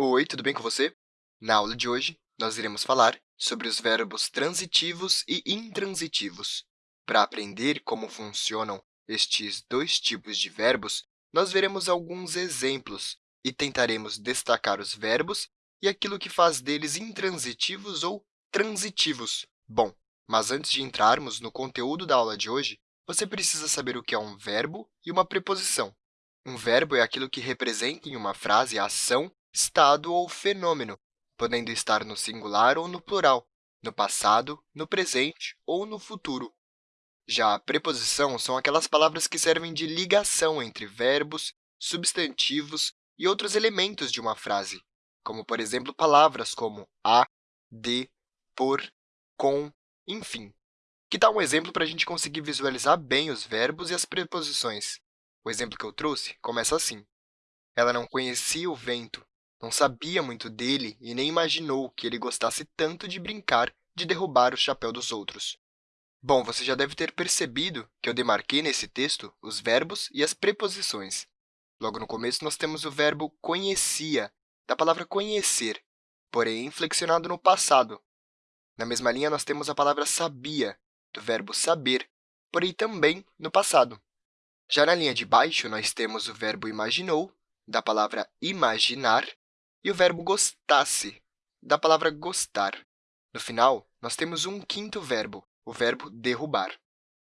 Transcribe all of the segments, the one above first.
Oi, tudo bem com você? Na aula de hoje, nós iremos falar sobre os verbos transitivos e intransitivos. Para aprender como funcionam estes dois tipos de verbos, nós veremos alguns exemplos e tentaremos destacar os verbos e aquilo que faz deles intransitivos ou transitivos. Bom, mas antes de entrarmos no conteúdo da aula de hoje, você precisa saber o que é um verbo e uma preposição. Um verbo é aquilo que representa em uma frase a ação estado ou fenômeno, podendo estar no singular ou no plural, no passado, no presente ou no futuro. Já a preposição são aquelas palavras que servem de ligação entre verbos, substantivos e outros elementos de uma frase, como, por exemplo, palavras como a, de, por, com, enfim. Que tal um exemplo para a gente conseguir visualizar bem os verbos e as preposições? O exemplo que eu trouxe começa assim. Ela não conhecia o vento, não sabia muito dele e nem imaginou que ele gostasse tanto de brincar de derrubar o chapéu dos outros. Bom, você já deve ter percebido que eu demarquei nesse texto os verbos e as preposições. Logo no começo, nós temos o verbo conhecia, da palavra conhecer, porém flexionado no passado. Na mesma linha, nós temos a palavra sabia, do verbo saber, porém também no passado. Já na linha de baixo, nós temos o verbo imaginou, da palavra imaginar, e o verbo gostasse, da palavra gostar. No final, nós temos um quinto verbo, o verbo derrubar.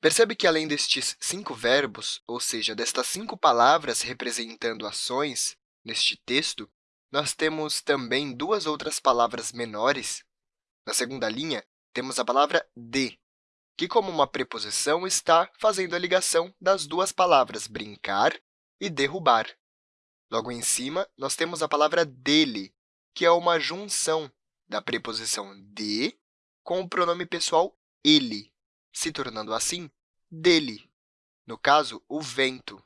Percebe que, além destes cinco verbos, ou seja, destas cinco palavras representando ações neste texto, nós temos também duas outras palavras menores. Na segunda linha, temos a palavra de, que, como uma preposição, está fazendo a ligação das duas palavras brincar e derrubar. Logo em cima, nós temos a palavra dele, que é uma junção da preposição de com o pronome pessoal ele, se tornando assim dele, no caso, o vento.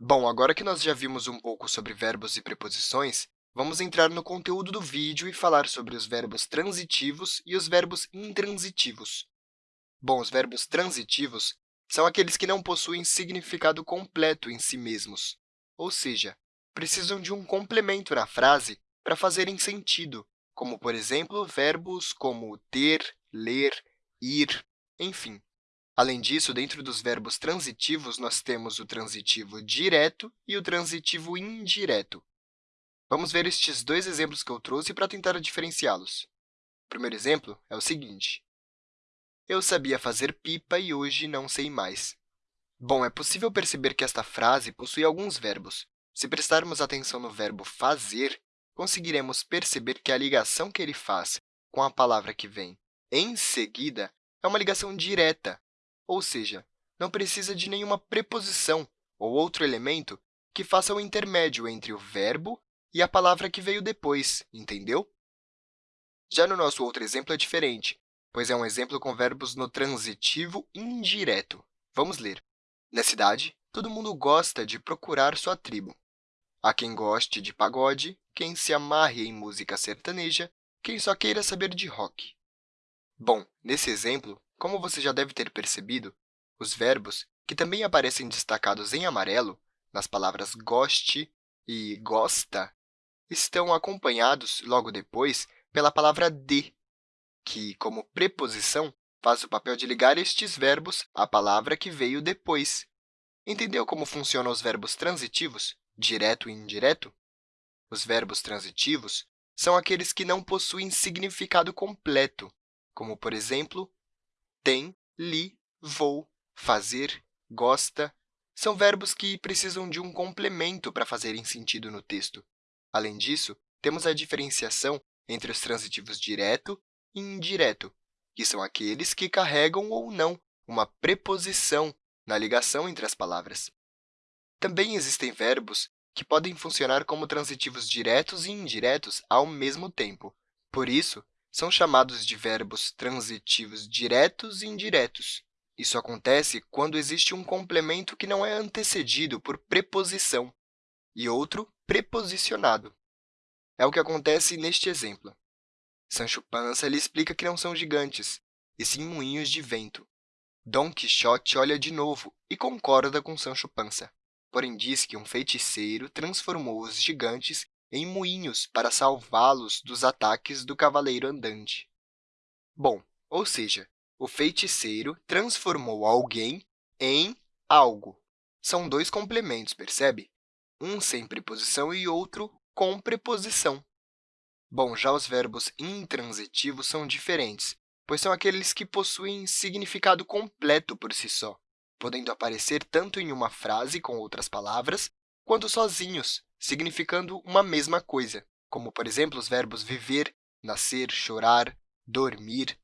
Bom, agora que nós já vimos um pouco sobre verbos e preposições, vamos entrar no conteúdo do vídeo e falar sobre os verbos transitivos e os verbos intransitivos. Bom, os verbos transitivos são aqueles que não possuem significado completo em si mesmos, ou seja, precisam de um complemento na frase para fazerem sentido, como, por exemplo, verbos como ter, ler, ir, enfim. Além disso, dentro dos verbos transitivos, nós temos o transitivo direto e o transitivo indireto. Vamos ver estes dois exemplos que eu trouxe para tentar diferenciá-los. O primeiro exemplo é o seguinte. Eu sabia fazer pipa e hoje não sei mais. Bom, é possível perceber que esta frase possui alguns verbos, se prestarmos atenção no verbo fazer, conseguiremos perceber que a ligação que ele faz com a palavra que vem em seguida é uma ligação direta, ou seja, não precisa de nenhuma preposição ou outro elemento que faça o intermédio entre o verbo e a palavra que veio depois, entendeu? Já no nosso outro exemplo é diferente, pois é um exemplo com verbos no transitivo indireto. Vamos ler. Na cidade, todo mundo gosta de procurar sua tribo. Há quem goste de pagode, quem se amarre em música sertaneja, quem só queira saber de rock. Bom, nesse exemplo, como você já deve ter percebido, os verbos, que também aparecem destacados em amarelo, nas palavras goste e gosta, estão acompanhados, logo depois, pela palavra de, que, como preposição, faz o papel de ligar estes verbos à palavra que veio depois. Entendeu como funcionam os verbos transitivos? Direto e indireto? Os verbos transitivos são aqueles que não possuem significado completo, como, por exemplo, tem, li, vou, fazer, gosta. São verbos que precisam de um complemento para fazerem sentido no texto. Além disso, temos a diferenciação entre os transitivos direto e indireto, que são aqueles que carregam ou não uma preposição na ligação entre as palavras. Também existem verbos que podem funcionar como transitivos diretos e indiretos ao mesmo tempo. Por isso, são chamados de verbos transitivos diretos e indiretos. Isso acontece quando existe um complemento que não é antecedido por preposição e outro preposicionado. É o que acontece neste exemplo. Sancho Panza lhe explica que não são gigantes, e sim moinhos de vento. Dom Quixote olha de novo e concorda com Sancho Panza porém diz que um feiticeiro transformou os gigantes em moinhos para salvá-los dos ataques do cavaleiro andante. Bom, ou seja, o feiticeiro transformou alguém em algo. São dois complementos, percebe? Um sem preposição e outro com preposição. Bom, já os verbos intransitivos são diferentes, pois são aqueles que possuem significado completo por si só, podendo aparecer tanto em uma frase com outras palavras, quanto sozinhos, significando uma mesma coisa, como, por exemplo, os verbos viver, nascer, chorar, dormir.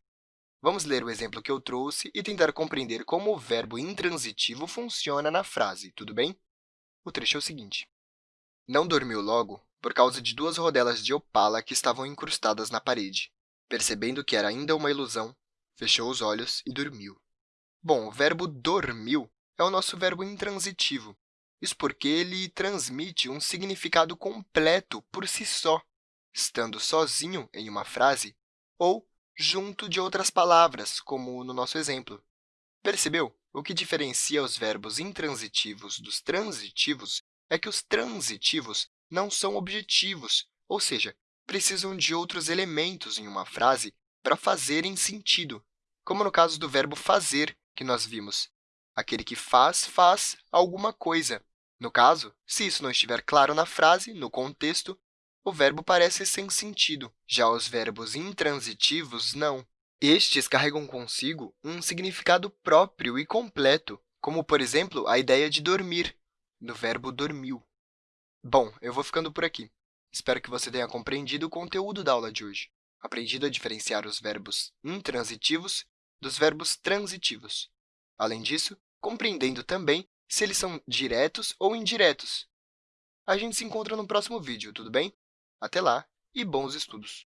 Vamos ler o exemplo que eu trouxe e tentar compreender como o verbo intransitivo funciona na frase, tudo bem? O trecho é o seguinte. Não dormiu logo por causa de duas rodelas de opala que estavam incrustadas na parede. Percebendo que era ainda uma ilusão, fechou os olhos e dormiu. Bom, o verbo dormiu é o nosso verbo intransitivo, isso porque ele transmite um significado completo por si só, estando sozinho em uma frase ou junto de outras palavras, como no nosso exemplo. Percebeu? O que diferencia os verbos intransitivos dos transitivos é que os transitivos não são objetivos, ou seja, precisam de outros elementos em uma frase para fazerem sentido, como no caso do verbo fazer, que nós vimos. Aquele que faz, faz alguma coisa. No caso, se isso não estiver claro na frase, no contexto, o verbo parece sem sentido. Já os verbos intransitivos, não. Estes carregam consigo um significado próprio e completo, como, por exemplo, a ideia de dormir, no verbo dormiu. Bom, eu vou ficando por aqui. Espero que você tenha compreendido o conteúdo da aula de hoje, aprendido a diferenciar os verbos intransitivos dos verbos transitivos. Além disso, compreendendo também se eles são diretos ou indiretos. A gente se encontra no próximo vídeo, tudo bem? Até lá e bons estudos!